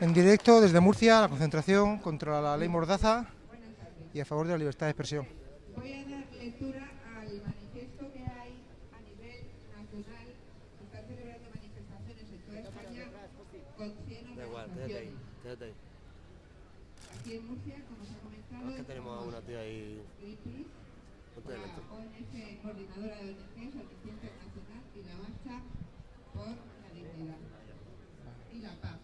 En directo desde Murcia, la concentración contra la ley Mordaza y a favor de la libertad de expresión. Voy a dar lectura al manifiesto que hay a nivel nacional. Se están celebrando manifestaciones en toda España con 100 Da igual, quédate ahí, organizaciones. Aquí en Murcia, como se ha comentado, Es que tenemos a una tía ahí. Greenpeace, la. ONG coordinadora de ONGs, Amnistía Internacional y la Marcha por la Dignidad y la Paz.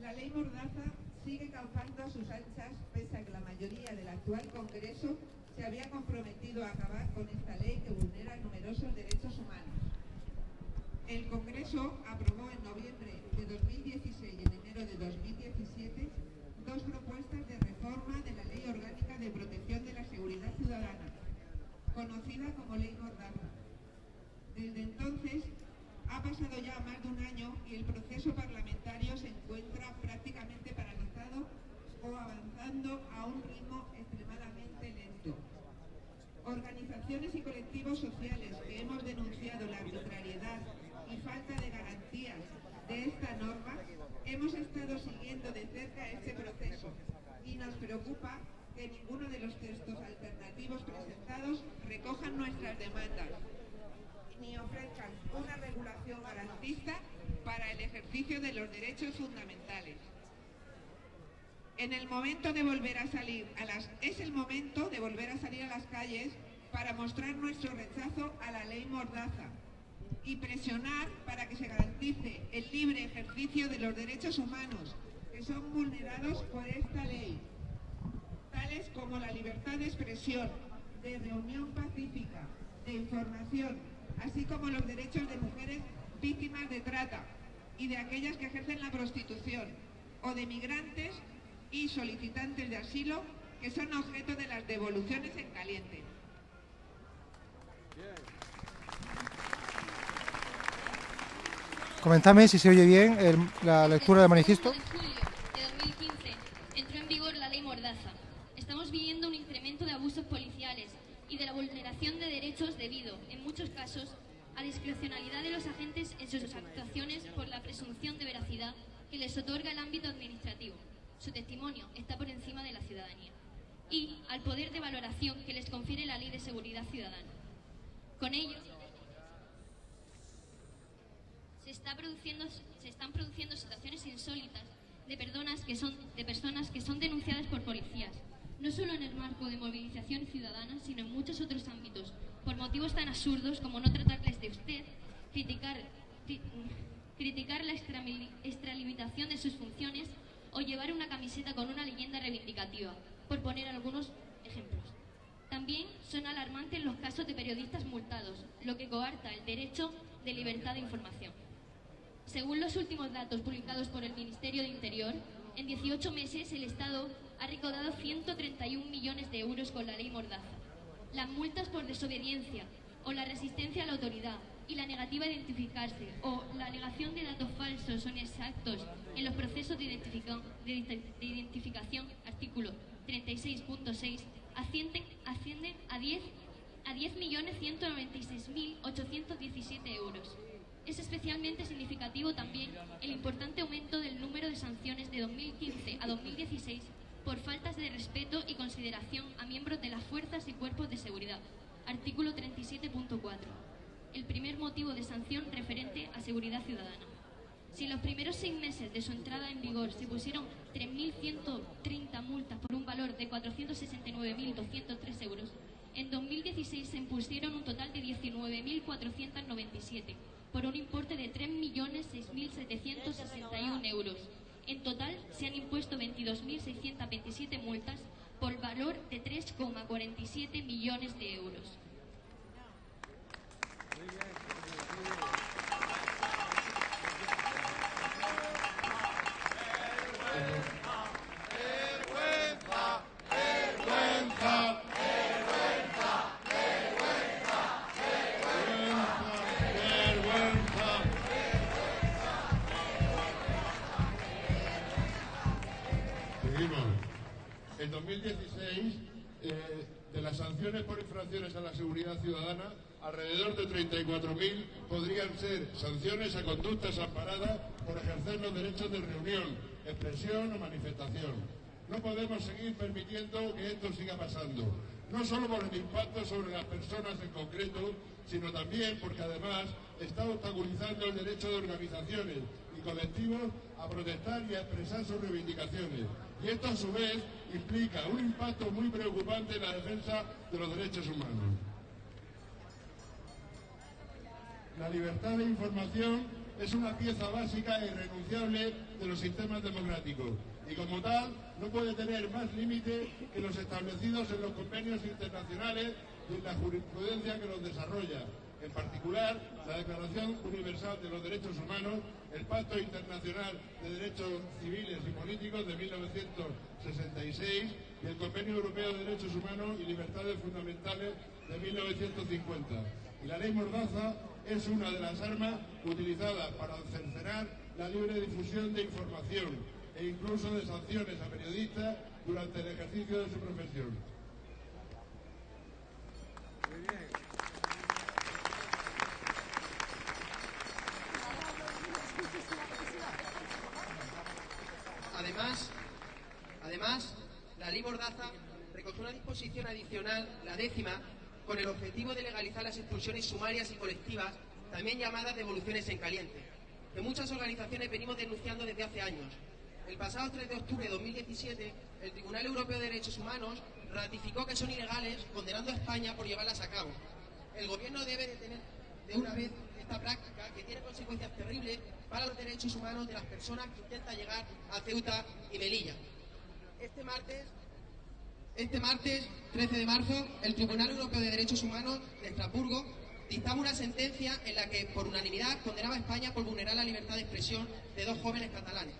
La ley Mordaza sigue causando sus anchas pese a que la mayoría del actual Congreso se había comprometido a acabar con esta ley que vulnera numerosos derechos humanos. El Congreso aprobó en noviembre de 2016 y en enero de 2017 dos propuestas de reforma de la Ley Orgánica de Protección de la Seguridad Ciudadana, conocida como Ley Mordaza. Desde entonces ha pasado ya más de un año y el proceso parlamentario se encuentra prácticamente paralizado o avanzando a un ritmo extremadamente lento. Organizaciones y colectivos sociales que hemos denunciado la arbitrariedad y falta de garantías de esta norma, hemos estado siguiendo de cerca este proceso y nos preocupa que ninguno de los textos alternativos presentados recojan nuestras demandas ni ofrezcan una regulación garantista para el ejercicio de los derechos fundamentales. En el momento de volver a salir a las es el momento de volver a salir a las calles para mostrar nuestro rechazo a la ley Mordaza y presionar para que se garantice el libre ejercicio de los derechos humanos que son vulnerados por esta ley, tales como la libertad de expresión, de reunión pacífica, de información, así como los derechos de mujeres víctimas de trata y de aquellas que ejercen la prostitución, o de migrantes y solicitantes de asilo que son objeto de las devoluciones en caliente. Comentadme si se oye bien el- la lectura del manifiesto. El 1 de julio de 2015 entró en vigor la ley Mordaza. Estamos viviendo un incremento de abusos policiales y de la vulneración de derechos debido, en muchos casos, a discrecionalidad de los agentes en sus actuaciones por la presunción de veracidad que les otorga el ámbito administrativo. Su testimonio está por encima de la ciudadanía. Y al poder de valoración que les confiere la Ley de Seguridad Ciudadana. Con ello, se, están produciendo situaciones insólitas de personas, que son, denunciadas por policías, no solo en el marco de movilización ciudadana, sino en muchos otros ámbitos, por motivos tan absurdos como no tratarles de usted, criticar, cri- criticar la extralimitación de sus funciones o llevar una camiseta con una leyenda reivindicativa, por poner algunos ejemplos. También son alarmantes los casos de periodistas multados, lo que coarta el derecho de libertad de información. Según los últimos datos publicados por el Ministerio de Interior, en 18 meses el Estado ha recaudado 131 millones de euros con la ley Mordaza. Las multas por desobediencia o la resistencia a la autoridad y la negativa a identificarse o la alegación de datos falsos o inexactos en los procesos de, identifica- de ident- de identificación, artículo 36.6, ascienden, ascienden a 10 a 10.196.817 euros. Es especialmente significativo también el importante aumento del número de sanciones de 2015 a 2016 por faltas de respeto y consideración a miembros de las fuerzas y cuerpos de seguridad. Artículo 37.4. El primer motivo de sanción referente a seguridad ciudadana. Si en los primeros seis meses de su entrada en vigor se pusieron 3.130 multas por un valor de 469.203 euros, en 2016 se impusieron un total de 19.497 por un importe de 3.006.761 euros. En total se han impuesto 22.627 multas por valor de 3,47 millones de euros. Expresión o manifestación. No podemos seguir permitiendo que esto siga pasando, no solo por el impacto sobre las personas en concreto, sino también porque además está obstaculizando el derecho de organizaciones y colectivos a protestar y a expresar sus reivindicaciones. Y esto a su vez implica un impacto muy preocupante en la defensa de los derechos humanos. La libertad de información es una pieza básica e irrenunciable de los sistemas democráticos y como tal no puede tener más límite que los establecidos en los convenios internacionales y en la jurisprudencia que los desarrolla, en particular la Declaración Universal de los Derechos Humanos, el Pacto Internacional de Derechos Civiles y Políticos de 1966 y el Convenio Europeo de Derechos Humanos y Libertades Fundamentales de 1950. Y la ley Mordaza es una de las armas utilizadas para cercenar la libre difusión de información e incluso de sanciones a periodistas durante el ejercicio de su profesión. Además, además, la ley Mordaza recogió una disposición adicional, la décima, con el objetivo de legalizar las expulsiones sumarias y colectivas, también llamadas devoluciones en caliente, que muchas organizaciones venimos denunciando desde hace años. El pasado 3 de octubre de 2017, el Tribunal Europeo de Derechos Humanos ratificó que son ilegales, condenando a España por llevarlas a cabo. El Gobierno debe detener de una vez esta práctica que tiene consecuencias terribles para los derechos humanos de las personas que intentan llegar a Ceuta y Melilla. Este martes, este martes 13 de marzo, el Tribunal Europeo de Derechos Humanos de Estrasburgo dictaba una sentencia en la que, por unanimidad, condenaba a España por vulnerar la libertad de expresión de dos jóvenes catalanes.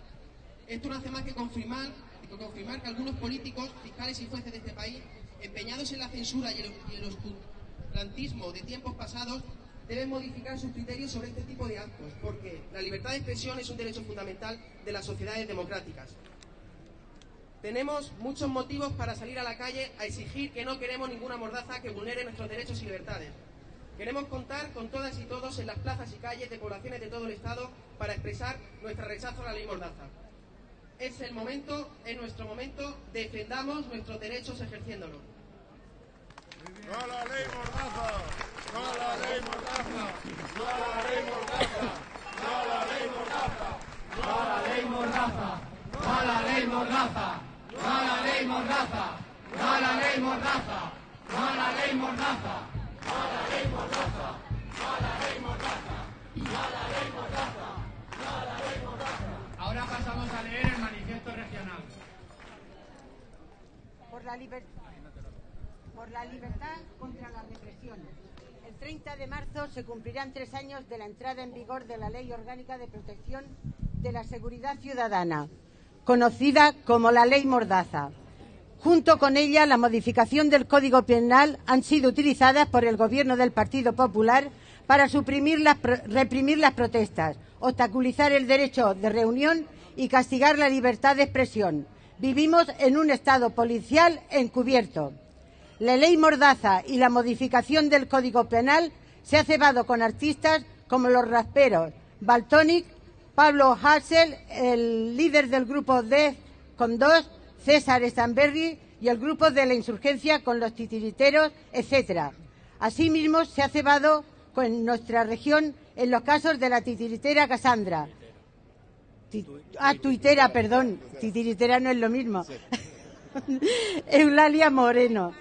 Esto no hace más que confirmar, que confirmar que algunos políticos, fiscales y jueces de este país, empeñados en la censura y el, y el oscurantismo de tiempos pasados, deben modificar sus criterios sobre este tipo de actos, porque la libertad de expresión es un derecho fundamental de las sociedades democráticas. Tenemos muchos motivos para salir a la calle a exigir que no queremos ninguna mordaza que vulnere nuestros derechos y libertades. Queremos contar con todas y todos en las plazas y calles de poblaciones de todo el Estado para expresar nuestro rechazo a la ley mordaza. Es el momento, es nuestro momento, defendamos nuestros derechos ejerciéndolo. ¡No a la ley Mordaza! ¡No la ley Mordaza! ¡No la ley Mordaza! ¡No la ley Mordaza! ¡No la ley Mordaza! ¡No a la ley Mordaza! ¡No a la ley Mordaza! ¡No a la ley Mordaza! ¡No a la ley Mordaza! ¡No a la ley Mordaza! ¡No a la ley Mordaza! ¡No a la ley Mordaza! Ahora pasamos a leer el manifiesto regional. por la, liber- por la libertad contra la represión. El 30 de marzo se cumplirán tres años de la entrada en vigor de la Ley Orgánica de Protección de la Seguridad Ciudadana, conocida como la Ley Mordaza. Junto con ella, la modificación del Código Penal han sido utilizadas por el Gobierno del Partido Popular para suprimir las, reprimir las protestas, obstaculizar el derecho de reunión y castigar la libertad de expresión. Vivimos en un Estado policial encubierto. La ley Mordaza y la modificación del Código Penal se ha cebado con artistas como los rasperos Baltonic, Pablo Hassel, el líder del grupo Def con dos, César Stanberry y el grupo de la insurgencia con los titiriteros, etcétera. Asimismo, se ha cebado con nuestra región en los casos de la titiritera Cassandra. Ti- ah, tuitera, perdón. Titiritera no es lo mismo. Eulalia Moreno,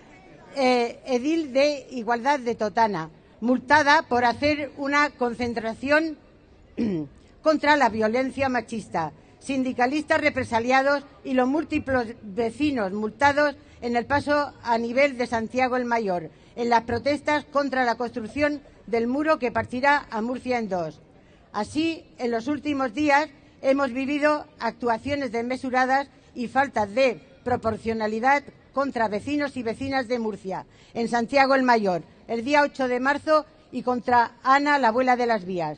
eh, edil de Igualdad de Totana, multada por hacer una concentración contra la violencia machista, sindicalistas represaliados y los múltiples vecinos multados en el paso a nivel de Santiago el Mayor, en las protestas contra la construcción del muro que partirá a Murcia en dos. Así, en los últimos días hemos vivido actuaciones desmesuradas y faltas de proporcionalidad contra vecinos y vecinas de Murcia, en Santiago el Mayor, el día 8 de marzo, y contra Ana, la abuela de las vías.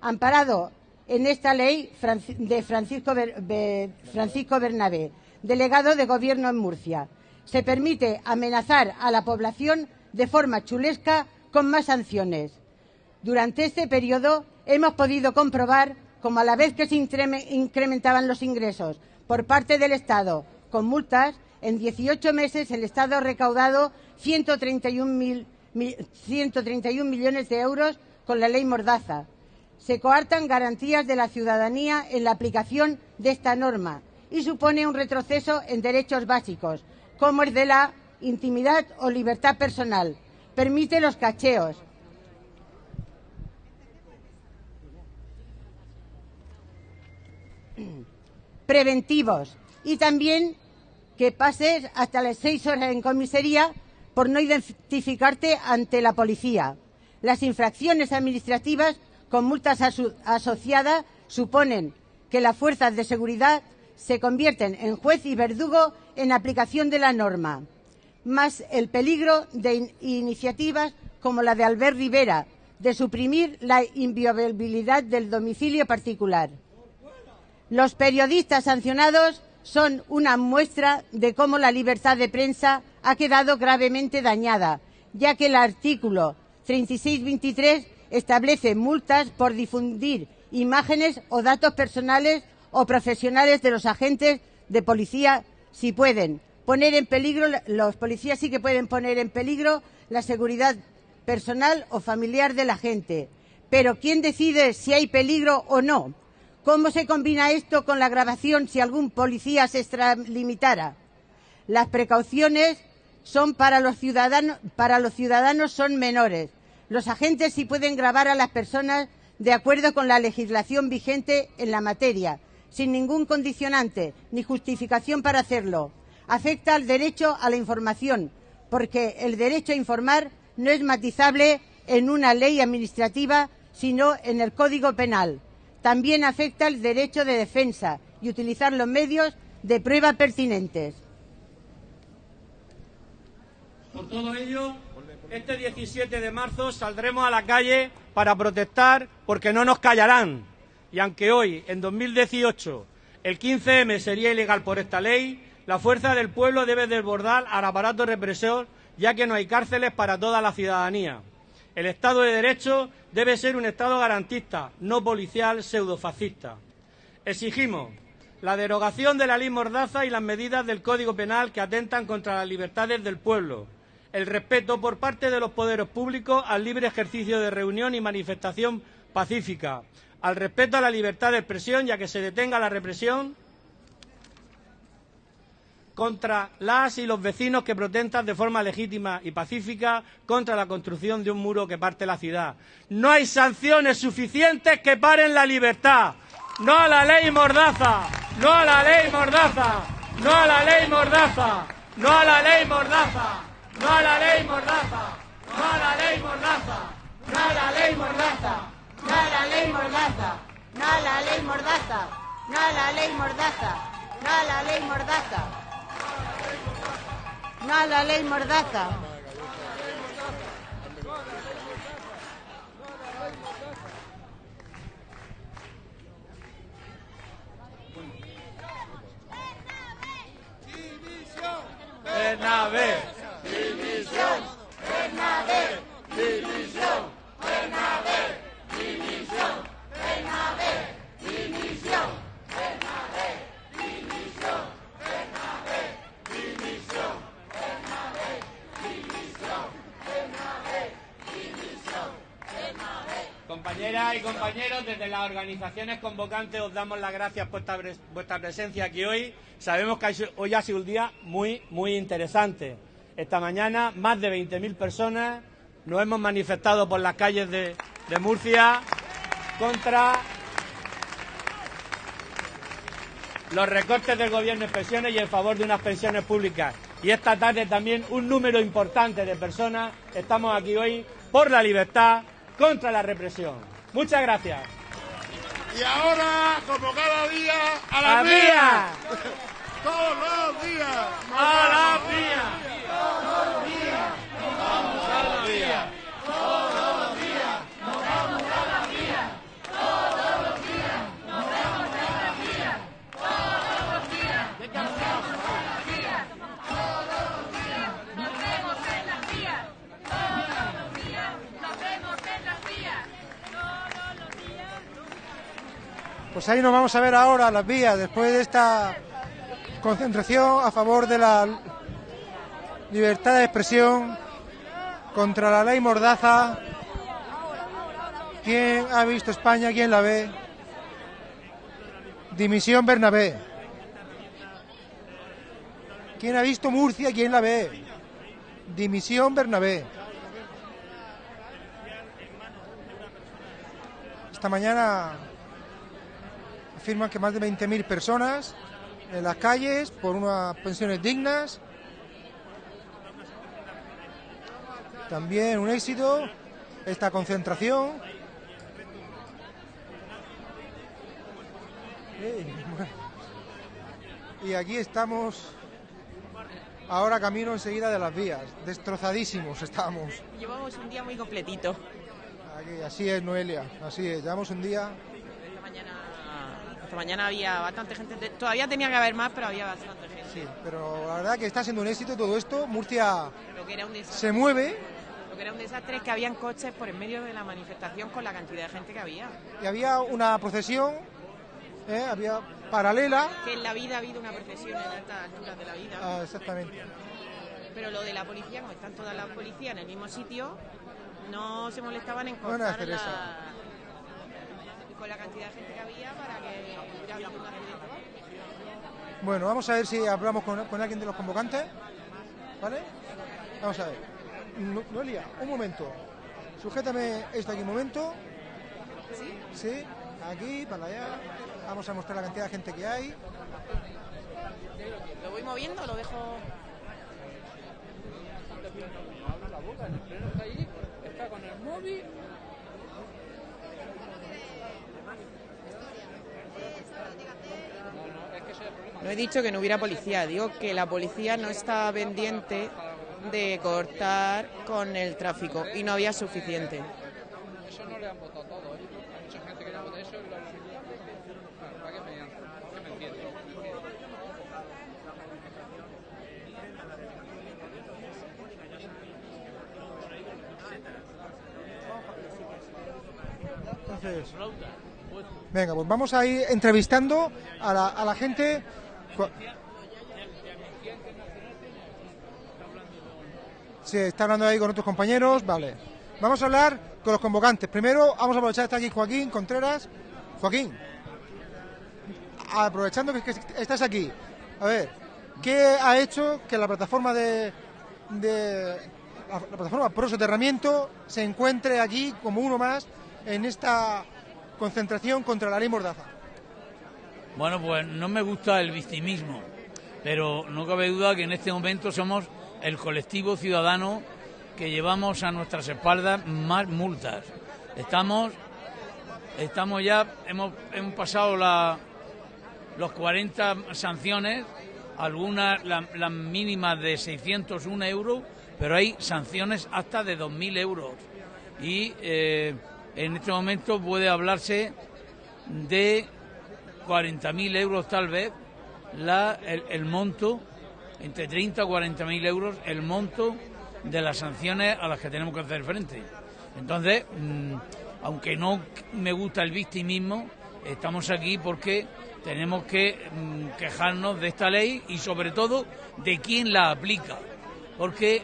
Amparado en esta ley de Francisco, Ber- Be- Francisco Bernabé, delegado de Gobierno en Murcia, se permite amenazar a la población de forma chulesca con más sanciones. Durante este periodo hemos podido comprobar cómo a la vez que se incrementaban los ingresos por parte del Estado con multas, en 18 meses el Estado ha recaudado 131, 131 millones de euros con la ley Mordaza. Se coartan garantías de la ciudadanía en la aplicación de esta norma y supone un retroceso en derechos básicos, como el de la intimidad o libertad personal. Permite los cacheos. preventivos y también que pases hasta las seis horas en comisaría por no identificarte ante la policía. Las infracciones administrativas con multas asociadas suponen que las fuerzas de seguridad se convierten en juez y verdugo en aplicación de la norma, más el peligro de iniciativas como la de Albert Rivera, de suprimir la inviolabilidad del domicilio particular. Los periodistas sancionados son una muestra de cómo la libertad de prensa ha quedado gravemente dañada, ya que el artículo 3623 establece multas por difundir imágenes o datos personales o profesionales de los agentes de policía si pueden poner en peligro los policías sí que pueden poner en peligro la seguridad personal o familiar de la gente. Pero ¿quién decide si hay peligro o no? ¿Cómo se combina esto con la grabación si algún policía se extralimitara? Las precauciones son para los ciudadanos, para los ciudadanos son menores. Los agentes sí pueden grabar a las personas de acuerdo con la legislación vigente en la materia, sin ningún condicionante ni justificación para hacerlo. Afecta al derecho a la información, porque el derecho a informar no es matizable en una ley administrativa, sino en el Código Penal. También afecta el derecho de defensa y utilizar los medios de prueba pertinentes. Por todo ello, este 17 de marzo saldremos a la calle para protestar porque no nos callarán. Y aunque hoy, en 2018, el 15M sería ilegal por esta ley, la fuerza del pueblo debe desbordar al aparato represor, ya que no hay cárceles para toda la ciudadanía. El Estado de Derecho debe ser un Estado garantista, no policial pseudofascista. Exigimos la derogación de la ley Mordaza y las medidas del Código Penal que atentan contra las libertades del pueblo, el respeto por parte de los poderes públicos al libre ejercicio de reunión y manifestación pacífica, al respeto a la libertad de expresión ya que se detenga la represión contra las y los vecinos que protestan de forma legítima y pacífica contra la construcción de un muro que parte la ciudad. No hay sanciones suficientes que paren la libertad. No a la ley Mordaza. No a la ley Mordaza. No a la ley Mordaza. No a la ley Mordaza. No a la ley Mordaza. No a la ley Mordaza. No a la ley Mordaza. No a la ley Mordaza. No a la ley Mordaza. No a la ley Mordaza. No a la ley Mordaza. No la ley mordaza. Bernabé. División. Bernabé. División. Bernabé. División. Bernabé. División. Bernabé. División. Compañeras y compañeros, desde las organizaciones convocantes os damos las gracias por vuestra presencia aquí hoy. Sabemos que hoy ha sido un día muy, muy interesante. Esta mañana más de 20.000 personas nos hemos manifestado por las calles de, de Murcia contra los recortes del gobierno en pensiones y en favor de unas pensiones públicas. Y esta tarde también un número importante de personas estamos aquí hoy por la libertad, contra la represión. Muchas gracias. Y ahora, como cada día, a la, mía. Todos los días. A la mía. Pues ahí nos vamos a ver ahora las vías después de esta concentración a favor de la libertad de expresión contra la ley Mordaza. ¿Quién ha visto España? ¿Quién la ve? Dimisión Bernabé. ¿Quién ha visto Murcia? ¿Quién la ve? Dimisión Bernabé. Esta mañana afirman que más de 20.000 personas en las calles por unas pensiones dignas. También un éxito esta concentración. Y aquí estamos ahora camino enseguida de las vías. Destrozadísimos estamos. Llevamos un día muy completito. Aquí, así es, Noelia, así es. Llevamos un día esta mañana había bastante gente. Todavía tenía que haber más, pero había bastante gente. Sí, pero la verdad que está siendo un éxito todo esto. Murcia Lo que era un desastre, se mueve lo que era un desastre es que habían coches por en medio de la manifestación con la cantidad de gente que había. y había una procesión, ¿eh? había paralela. Que en la vida ha habido una procesión en altas alturas de la vida. Ah, exactamente. Pero lo de la policía, como están todas las policías en el mismo sitio, no se molestaban en cortar hacer la... con la cantidad de gente que había para que hubiera habido un accidente. Bueno, vamos a ver si hablamos con, con alguien de los convocantes. ¿Vale? Vamos a ver. No- Noelia, un momento. Sujétame esto aquí un momento. ¿Sí? Sí, aquí, para allá. Vamos a mostrar la cantidad de gente que hay. ¿Lo voy moviendo o lo dejo...? Está con el móvil. No he dicho que no hubiera policía, digo que la policía no está pendiente de cortar con el tráfico y no había suficiente. Eso no le han votado todo, ¿eh? Hay mucha gente que le vota eso y lo Claro, ¿para qué me? Entonces, venga, pues vamos a ir entrevistando a la, a la gente. Sí, está hablando ahí con otros compañeros, vale. Vamos a hablar con los convocantes. Primero, vamos a aprovechar está aquí Joaquín Contreras. Joaquín, aprovechando que, estás aquí, a ver, ¿qué ha hecho que la plataforma de, de la, la plataforma Pro Soterramiento se encuentre aquí como uno más en esta concentración contra la ley Mordaza? Bueno, pues no me gusta el victimismo, pero no cabe duda que en este momento somos el colectivo ciudadano que llevamos a nuestras espaldas más multas. Estamos, estamos ya, hemos, hemos pasado la, los 40 sanciones, algunas la- las mínimas de 601 euros, pero hay sanciones hasta de 2.000 euros. Y eh, en este momento puede hablarse de 40.000 euros tal vez la, el, monto, entre 30 o 40.000 euros, el monto de las sanciones a las que tenemos que hacer frente. Entonces, mm, aunque no me gusta el victimismo, estamos aquí porque tenemos que mm, quejarnos de esta ley y sobre todo de quién la aplica. Porque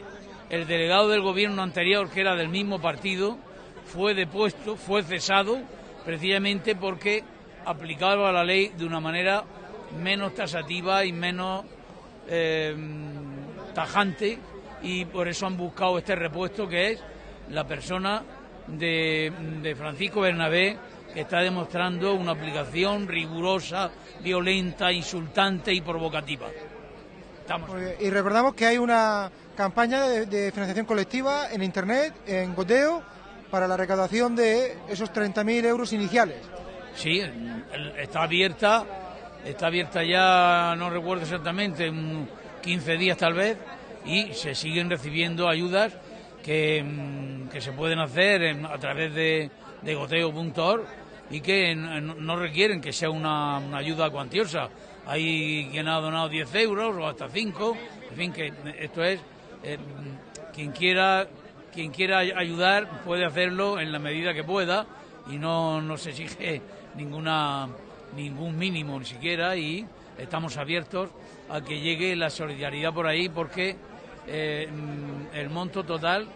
el delegado del gobierno anterior, que era del mismo partido, fue depuesto, fue cesado, precisamente porque aplicaba la ley de una manera menos tasativa y menos eh, tajante y por eso han buscado este repuesto que es la persona de, Francisco Bernabé que está demostrando una aplicación rigurosa, violenta, insultante y provocativa. Estamos. Y recordamos que hay una campaña de, de financiación colectiva en Internet, en Goteo, para la recaudación de esos 30.000 euros iniciales. Sí, está abierta, está abierta ya, no recuerdo exactamente, un 15 días tal vez, y se siguen recibiendo ayudas que, mm, que se pueden hacer a través de, de goteo.org y que no requieren que sea una, una ayuda cuantiosa. Hay quien ha donado 10 euros o hasta 5, en fin, que esto es, eh, quien quiera quien quiera ay- ayudar puede hacerlo en la medida que pueda y no, no se exige ninguna ningún mínimo ni siquiera y estamos abiertos a que llegue la solidaridad por ahí porque eh, mm, el monto total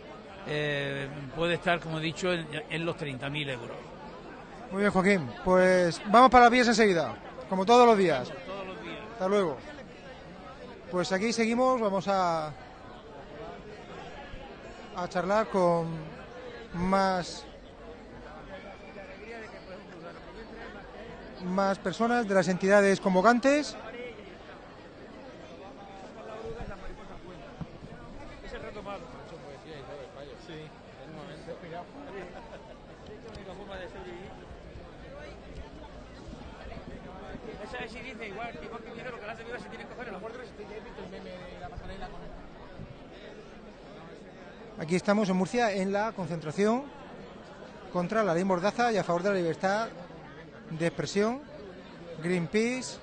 eh, puede estar, como he dicho, en, en los 30.000 euros. Muy bien, Joaquín. Pues vamos para las vías enseguida, como todos los días. Hasta luego. Pues aquí seguimos, vamos a a charlar con más más personas de las entidades convocantes. Esa sí dice igual, igual que dijeron que las de se tienen que coger en los bordes, estoy he visto el meme de la pasarela con Aquí estamos en Murcia en la concentración contra la ley Mordaza y a favor de la libertad de expresión. Greenpeace,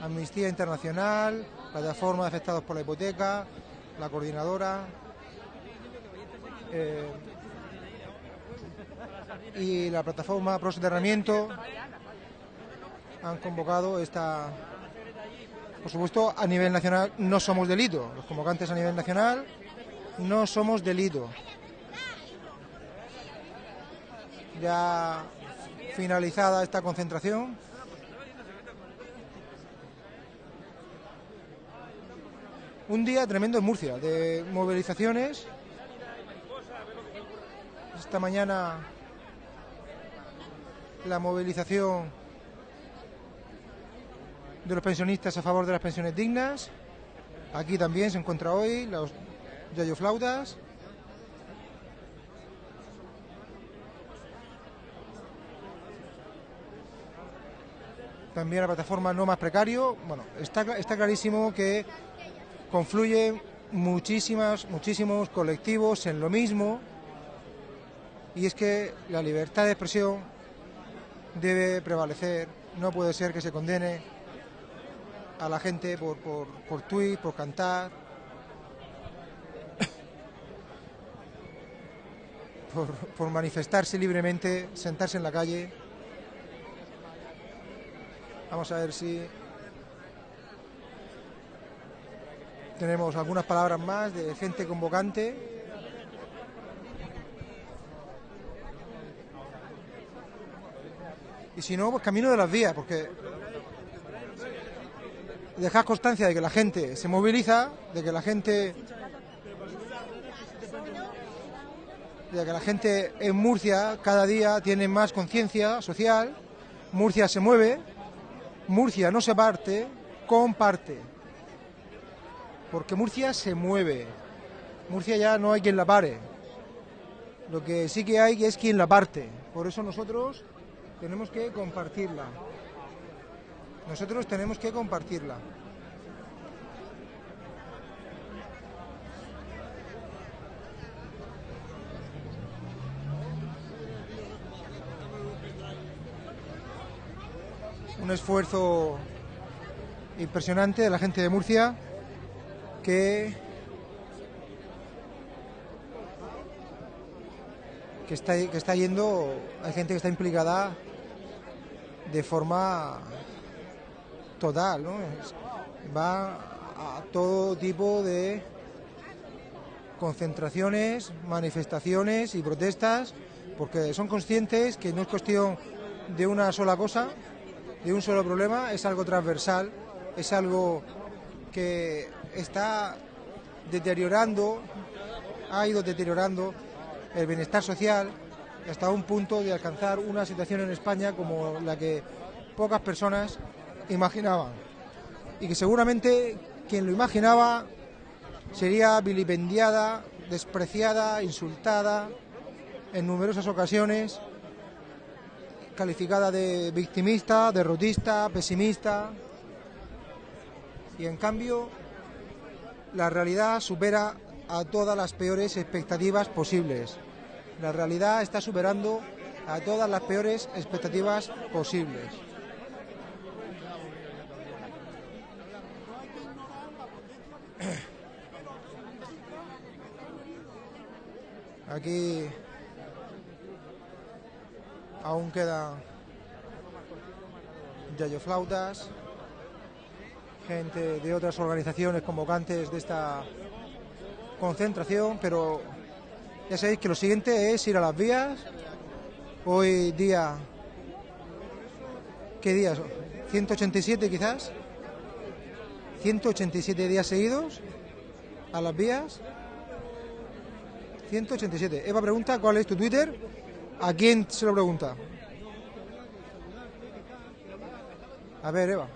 Amnistía Internacional, Plataforma de Afectados por la Hipoteca, la Coordinadora eh, y la Plataforma Pro Soterramiento han convocado esta. Por supuesto, a nivel nacional no somos delito. Los convocantes a nivel nacional no somos delito. Ya finalizada esta concentración. Un día tremendo en Murcia, de movilizaciones. Esta mañana la movilización de los pensionistas a favor de las pensiones dignas. Aquí también se encuentra hoy los Yayo También la plataforma No Más Precario. Bueno, está, está clarísimo que confluyen muchísimas, muchísimos colectivos en lo mismo. Y es que la libertad de expresión debe prevalecer. No puede ser que se condene a la gente por, por, por tuit, por cantar, por, por manifestarse libremente, sentarse en la calle. Vamos a ver si tenemos algunas palabras más de gente convocante. Y si no, pues camino de las vías, porque dejar constancia de que la gente se moviliza, de que la gente de que la gente en Murcia cada día tiene más conciencia social, Murcia se mueve, Murcia no se parte, comparte. Porque Murcia se mueve. Murcia ya no hay quien la pare. Lo que sí que hay es quien la parte. Por eso nosotros tenemos que compartirla. Nosotros tenemos que compartirla. Un esfuerzo impresionante de la gente de Murcia que que está, que está yendo, hay gente que está implicada de forma total, ¿no? Va a todo tipo de concentraciones, manifestaciones y protestas, porque son conscientes que no es cuestión de una sola cosa, de un solo problema, es algo transversal, es algo que está deteriorando, ha ido deteriorando el bienestar social hasta un punto de alcanzar una situación en España como la que pocas personas imaginaban. Y que seguramente quien lo imaginaba sería vilipendiada, despreciada, insultada en numerosas ocasiones, calificada de victimista, derrotista, pesimista. Y en cambio, la realidad supera a todas las peores expectativas posibles. La realidad está superando a todas las peores expectativas posibles. Aquí aún queda yayoflautas, gente de otras organizaciones convocantes de esta concentración, pero ya sabéis que lo siguiente es ir a las vías. Hoy día, ¿qué días? 187 quizás. 187 días seguidos a las vías. 187. Eva pregunta cuál es tu Twitter. ¿A quién se lo pregunta? A ver, Eva.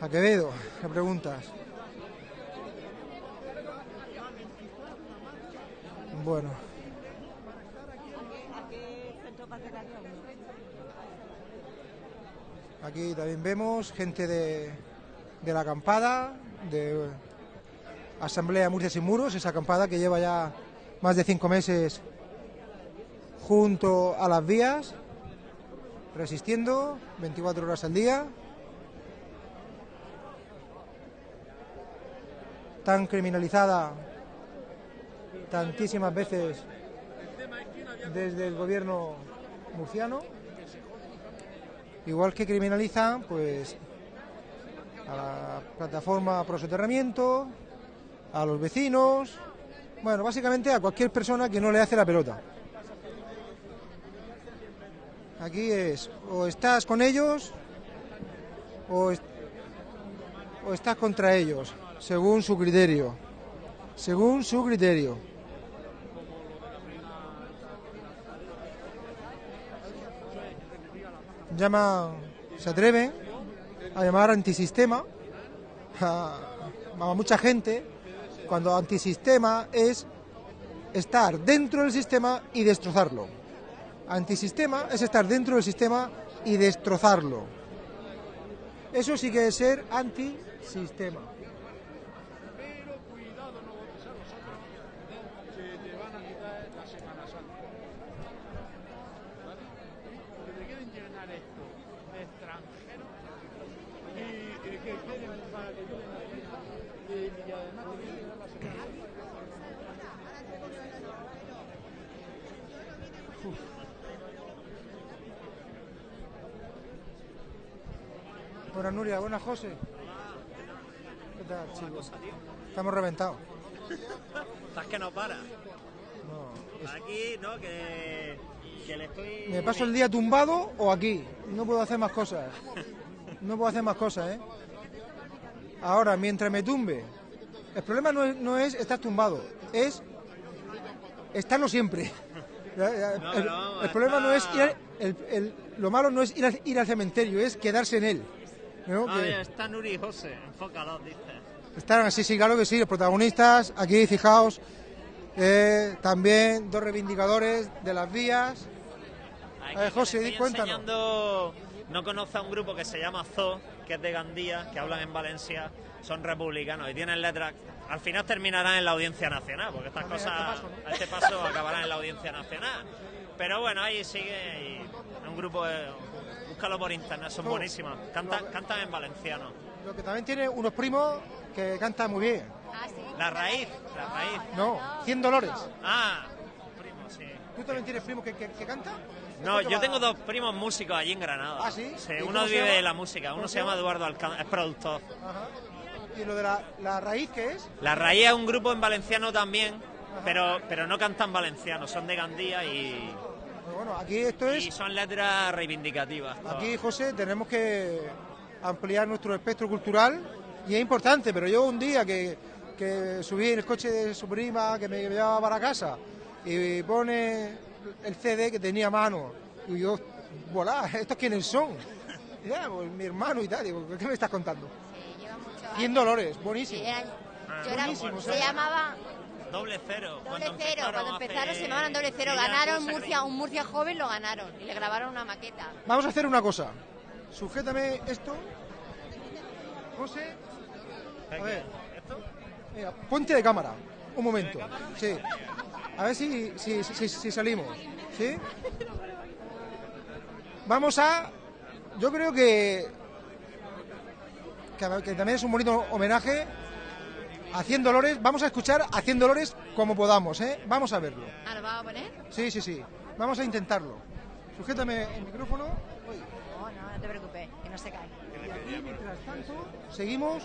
A Quevedo, le preguntas. Bueno. Aquí también vemos gente de, de la acampada, de Asamblea Murcia Sin Muros, esa acampada que lleva ya más de cinco meses junto a las vías, resistiendo 24 horas al día. Tan criminalizada tantísimas veces desde el gobierno murciano. Igual que criminalizan, pues, a la plataforma pro soterramiento, a los vecinos, bueno, básicamente a cualquier persona que no le hace la pelota. Aquí es, o estás con ellos, o, o estás contra ellos, según su criterio. Según su criterio. Llama, se atreven a llamar antisistema a, a mucha gente cuando antisistema es estar dentro del sistema y destrozarlo. Antisistema es estar dentro del sistema y destrozarlo. Eso sí que es ser antisistema. Pero cuidado, no votes a los otros, que te van a quitar la Semana Santa. ¿Vale? Que te quieren llenar esto de extranjeros y, y que quieren para que lleguen a la isla y, y además te quieren quitar la Semana Santa. Buenas Nuria, buenas José. ¿Qué tal, chicos? Estamos reventados. Estás que no para. No, es- Aquí, ¿no? Que, que le estoy... ¿Me paso el día tumbado o aquí? No puedo hacer más cosas. No puedo hacer más cosas, ¿eh? Ahora, mientras me tumbe, el problema no es, no es estar tumbado, es estarlo siempre. No, el, vamos, el problema no es ir el- el- lo malo no es ir al, ir al cementerio, es quedarse en él. ¿no? Ah, Que- mira, está Nuri y José, enfócalos, dice. Están así, sí, claro que sí, los protagonistas, aquí fijaos, eh, también dos reivindicadores de las vías. Aquí A ver, José, di- enseñando- No conoce a un grupo que se llama Zoo, que es de Gandía, que hablan en Valencia, son republicanos y tienen letras. Al final terminarán en la Audiencia Nacional, porque estas Ah, cosas este paso, a este paso acabarán en la Audiencia Nacional. Pero bueno, ahí sigue y un grupo, de- búscalo por internet, son buenísimos. Cantan, cantan en valenciano. Lo que también tiene unos primos que cantan muy bien. La raíz, la raíz. No, 100 Dolores. Ah, primo, sí. ¿Tú también tienes primos que, que, que cantan? No, ¿Esto qué yo tengo dos primos músicos allí en Granada. ¿Ah, sí? ¿Y uno vive de la música, ¿Cómo uno se llama? Eduardo Alcántara, es productor. Ajá. ¿Y lo de la, la raíz qué es? La Raíz es un grupo en valenciano también, pero, pero no cantan valenciano, son de Gandía y, Pues bueno, aquí esto y es... son letras reivindicativas. Aquí, José, tenemos que ampliar nuestro espectro cultural y es importante, pero yo un día que, que subí en el coche de su prima que me llevaba para casa y pone el CD que tenía a mano y yo, volá, ¿estos quiénes son? Ya, pues mi hermano y tal, digo, ¿qué me estás contando? 100 Dolores, buenísimo. Ah, Yo era- Buenísimo, se ¿sabes? llamaba Doble cero. Doble cuando Cero. Cuando hace- empezaron se llamaban Doble Cero. Ganaron Murcia, un Murcia joven lo ganaron y le grabaron una maqueta. Vamos a hacer una cosa. Sujétame esto. José. A ver. Mira, ponte de cámara. Un momento. Sí. A ver si, si, si, si salimos. ¿Sí? Vamos a. Yo creo que que, que también es un bonito homenaje a 100 Dolores. Vamos a escuchar a 100 Dolores como podamos, ¿eh? Vamos a verlo. ¿Ah, lo vamos a poner? Sí, sí, sí. Vamos a intentarlo. Sujétame el micrófono. No, no, no te preocupes, que no se cae. Y aquí, mientras tanto, seguimos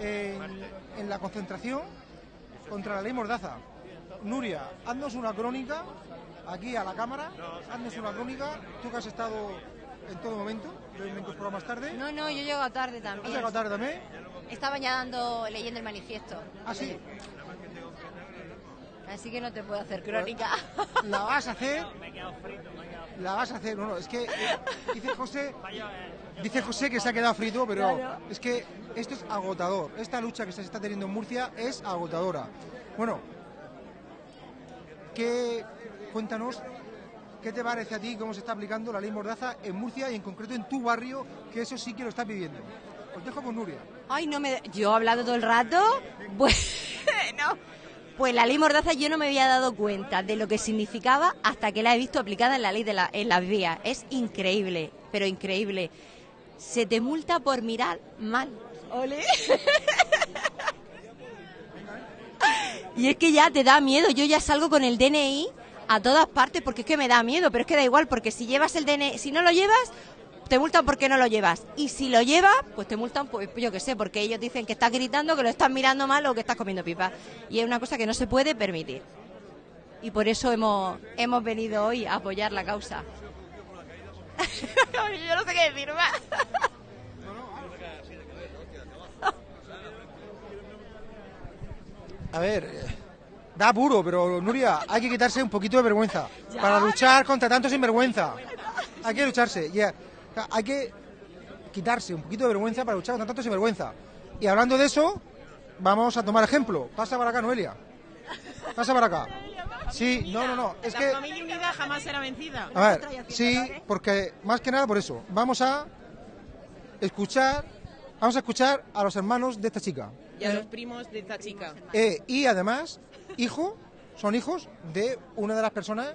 en, en la concentración contra la ley Mordaza. Nuria, haznos una crónica aquí a la cámara. Haznos una crónica. Tú que has estado en todo momento. Yo me he incorporado más tarde. No, no, yo llego tarde ¿Has también. llegado tarde también? Estaba ya dando, leyendo el manifiesto. Ah, sí. Así que no te puedo hacer crónica. La vas a hacer. La vas a hacer. No, no, es que eh, dice José. Dice José que se ha quedado frito, pero es que esto es agotador. Esta lucha que se está teniendo en Murcia es agotadora. Bueno, ¿qué, cuéntanos, ¿qué te parece a ti cómo se está aplicando la ley Mordaza en Murcia y en concreto en tu barrio, que eso sí que lo estás viviendo? Os dejo con Nuria. Ay, no me... Yo he hablado todo el rato. Bueno, pues la ley Mordaza yo no me había dado cuenta de lo que significaba hasta que la he visto aplicada en la ley de la, en las vías. Es increíble, pero increíble. Se te multa por mirar mal. Ole. Y es que ya te da miedo. Yo ya salgo con el DNI a todas partes porque es que me da miedo, pero es que da igual porque si llevas el DNI, si no lo llevas, te multan porque no lo llevas. Y si lo llevas, pues te multan, pues yo qué sé, porque ellos dicen que estás gritando, que lo estás mirando mal o que estás comiendo pipa. Y es una cosa que no se puede permitir. Y por eso hemos, hemos venido hoy a apoyar la causa. yo no sé qué decir más. A ver, da puro, pero Nuria, hay que quitarse un poquito de vergüenza para luchar contra tanto sinvergüenza. Hay que lucharse, sea, Hay que quitarse un poquito de vergüenza para luchar contra tanto sinvergüenza. Y hablando de eso, vamos a tomar ejemplo. Pasa para acá, Noelia. Pasa para acá. Sí, no, no, no. Es la que, familia unida jamás será vencida. a ver, sí, porque más que nada por eso. Vamos a escuchar, vamos a escuchar a los hermanos de esta chica. Y a los primos de esta chica. Eh, y además, hijo, son hijos de una de las personas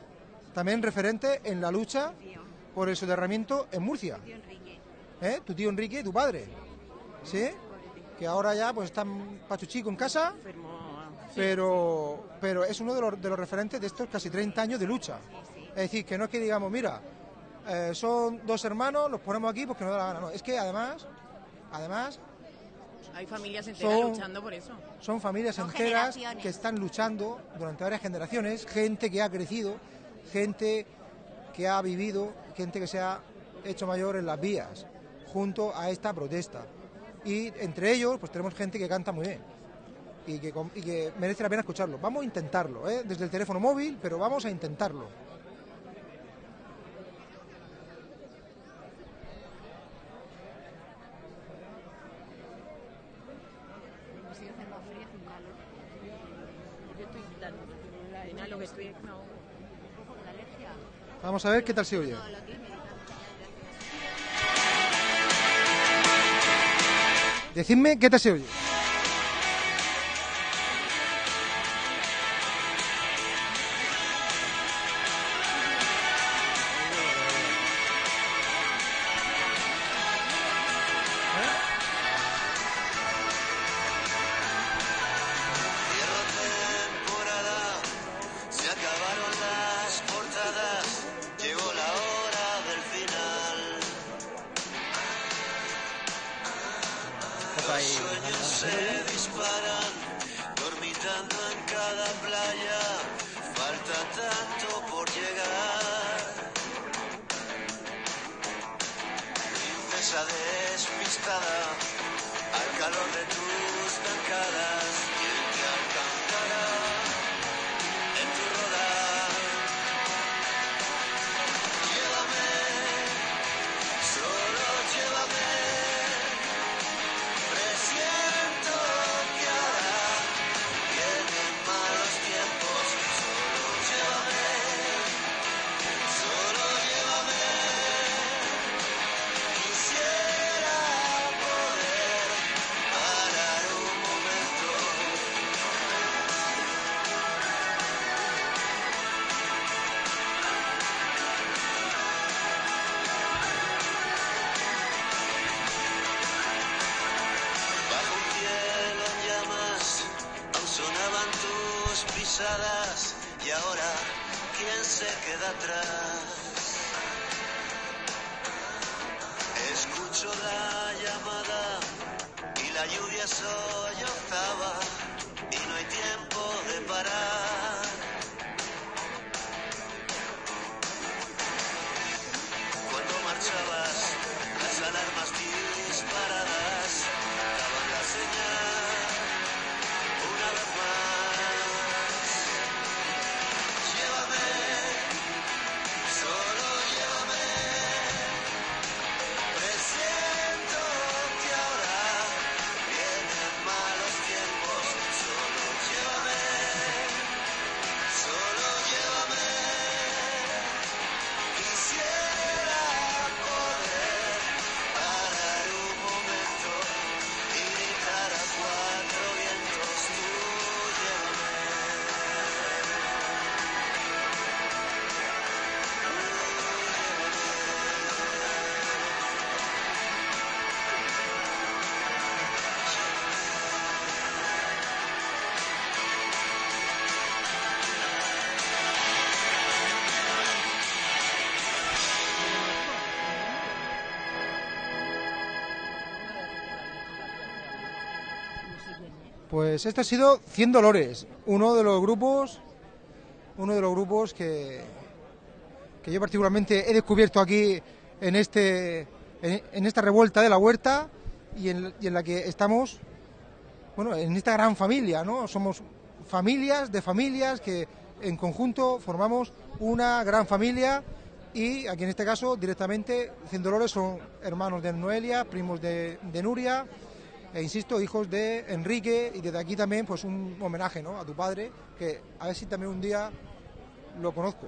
también referente en la lucha por el soterramiento en Murcia. ¿Eh? Tu tío Enrique, tu padre. ¿Sí? Que ahora ya pues está pachuchico en casa, pero, pero es uno de los, de los referentes de estos casi 30 años de lucha. Es decir, que no es que digamos, mira, eh, son dos hermanos, los ponemos aquí porque nos da la gana. No, es que además, además Hay familias enteras Son- luchando por eso. son familias Son enteras que están luchando durante varias generaciones, gente que ha crecido, gente que ha vivido, gente que se ha hecho mayor en las vías, junto a esta protesta. Y entre ellos, pues tenemos gente que canta muy bien y que, com- y que merece la pena escucharlo. Vamos a intentarlo, ¿eh? desde el teléfono móvil, pero vamos a intentarlo. Yo estoy dando la enalo que estoy. No. Vamos a ver qué tal se oye. Decidme qué tal se oye. Al calor de tus zancadas, Pues este ha sido 100 Dolores, uno de los grupos, uno de los grupos que, que yo particularmente he descubierto aquí en este, en, esta revuelta de la huerta y en, en la que estamos, bueno, en esta gran familia, ¿no? Somos familias de familias que en conjunto formamos una gran familia y aquí en este caso directamente 100 Dolores son hermanos de Noelia, primos de, de Nuria e insisto, hijos de Enrique y desde aquí también pues un homenaje ¿no? a tu padre, que a ver si también un día lo conozco.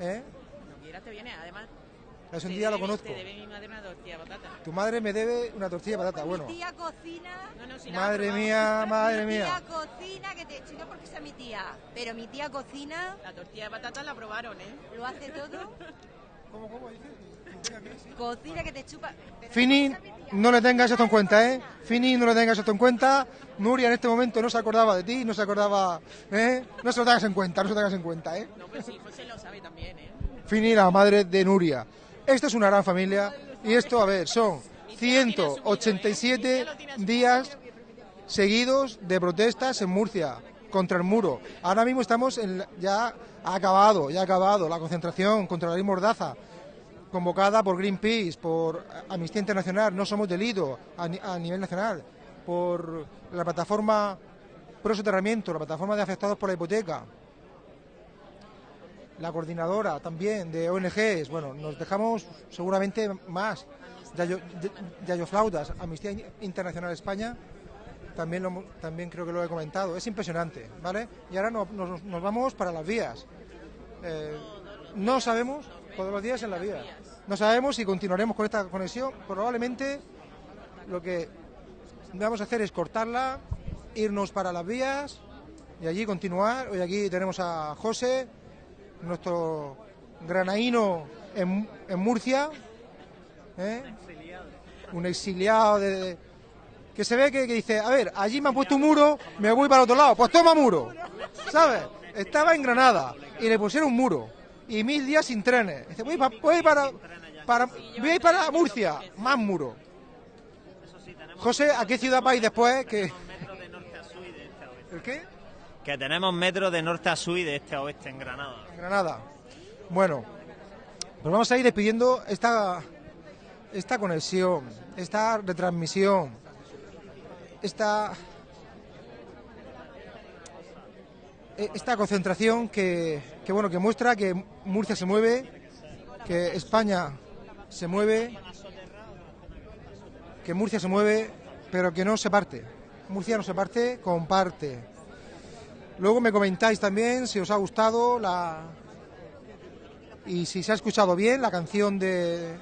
¿eh? Cuando quieras te viene, además. Si un día lo debe- conozco. Te debe mi madre una tortilla de patata. Tu madre me debe una tortilla de patata, bueno. Mi tía cocina. No, no, si la Madre probamos. mía, madre mi tía mía. cocina, que te echo no porque sea mi tía, pero mi tía cocina. La tortilla de patata la probaron, ¿eh? Lo hace todo. Cocina que te chupa. Fini, no le tengas esto en cuenta, ¿eh? Fini, no le tengas esto en cuenta. Nuria en este momento no se acordaba de ti, no se acordaba, ¿eh? No se lo tengas en cuenta, no se lo tengas en cuenta, ¿eh? No, pues sí, José lo sabe también, ¿eh? Fini, la madre de Nuria. Esta es una gran familia y esto, a ver, son 187 días seguidos de protestas en Murcia contra el muro. Ahora mismo estamos en, la- ya ha acabado, ya ha acabado la concentración contra la ley Mordaza convocada por Greenpeace, por Amnistía Internacional, no somos delito a, ni- a nivel nacional, por la plataforma Pro Soterramiento, la plataforma de afectados por la hipoteca, la coordinadora también de ONGs, bueno, nos dejamos seguramente más. Yayo, Flautas, Amnistía Internacional España, también, lo también creo que lo he comentado, es impresionante, ¿vale? Y ahora no- nos, nos vamos para las vías. Eh, no sabemos, todos los días en la vía, no sabemos si continuaremos con esta conexión, probablemente lo que vamos a hacer es cortarla, irnos para las vías y allí continuar. Hoy aquí tenemos a José, nuestro granaíno en, en Murcia, ¿eh? un exiliado de, de- que se ve que, que dice, a ver, allí me han puesto un muro, me voy para otro lado, pues toma muro, ¿sabes? Estaba en Granada y le pusieron un muro y mil días sin trenes. Dice, voy, pa- voy para, para, voy para Murcia, más muro. José, ¿a qué ciudad vais después? Que... ¿El qué? Que tenemos metro de norte a sur y de este a oeste en Granada. En Granada. Bueno, pues vamos a ir despidiendo esta, esta conexión, esta retransmisión, esta, e- esta concentración que, que, bueno que muestra que Murcia se mueve, que España se mueve, que Murcia se mueve, pero que no se parte. Murcia no se parte, comparte. Luego me comentáis también si os ha gustado la y si se ha escuchado bien la canción de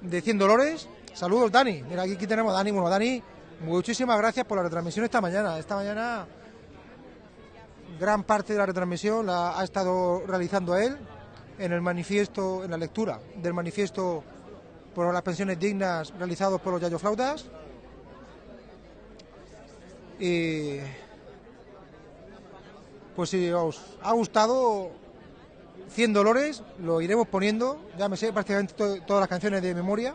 de 100 Dolores. Saludos, Dani. Mira, aquí, aquí tenemos a Dani. Bueno, Dani, muchísimas gracias por la retransmisión esta mañana. Esta mañana gran parte de la retransmisión la ha estado realizando él en el manifiesto, en la lectura del manifiesto por las pensiones dignas realizados por los Yayo Flautas. Y Pues si os ha gustado 100 dolores, lo iremos poniendo. Ya me sé prácticamente to- todas las canciones de memoria.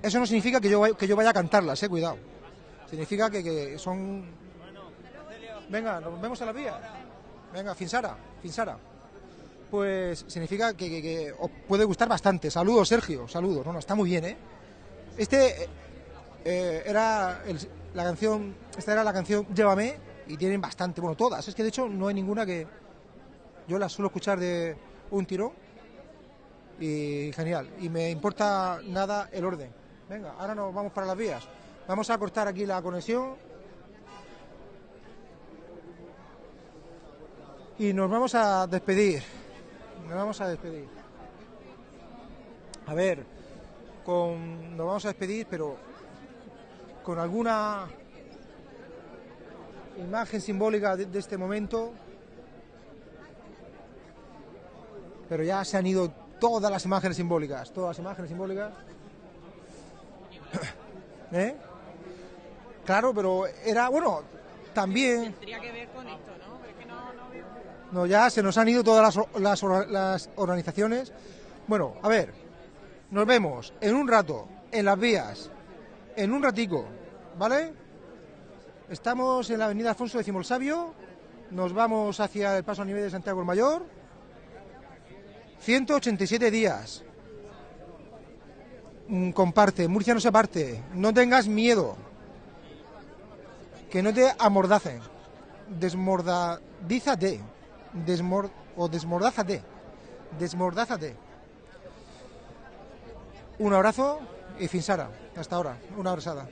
Eso no significa que yo, que yo vaya a cantarlas, eh, cuidado. Significa que, que son... Venga, nos vemos a la vía. Venga, Finsara, Finsara. Pues significa que, os puede gustar bastante. Saludos, Sergio, saludos. No, no, está muy bien, ¿eh? Este eh, era el- la canción, esta era la canción Llévame y tienen bastante, bueno, todas. Es que de hecho no hay ninguna que yo las suelo escuchar de un tirón y genial. Y me importa nada el orden. Venga, ahora nos vamos para las vías. Vamos a cortar aquí la conexión y nos vamos a despedir. Nos vamos a despedir. A ver, con, nos vamos a despedir, pero con alguna imagen simbólica de, este momento. Pero ya se han ido todas las imágenes simbólicas, todas las imágenes simbólicas. ¿Eh? Claro, pero era, bueno, también... Tendría que ver con esto, ¿no? No, ya se nos han ido todas las, or- las, or- las organizaciones. Bueno, a ver, nos vemos en un rato en las vías, en un ratico, ¿vale? Estamos en la avenida Alfonso X el Sabio, nos vamos hacia el paso a nivel de Santiago el Mayor. 187 días. Mm, Comparte, Murcia no se parte, no tengas miedo. Que no te amordacen. Desmordadízate. Desmor o desmordázate. Desmordázate. Un abrazo y Finsara. Hasta ahora. Una abrazada.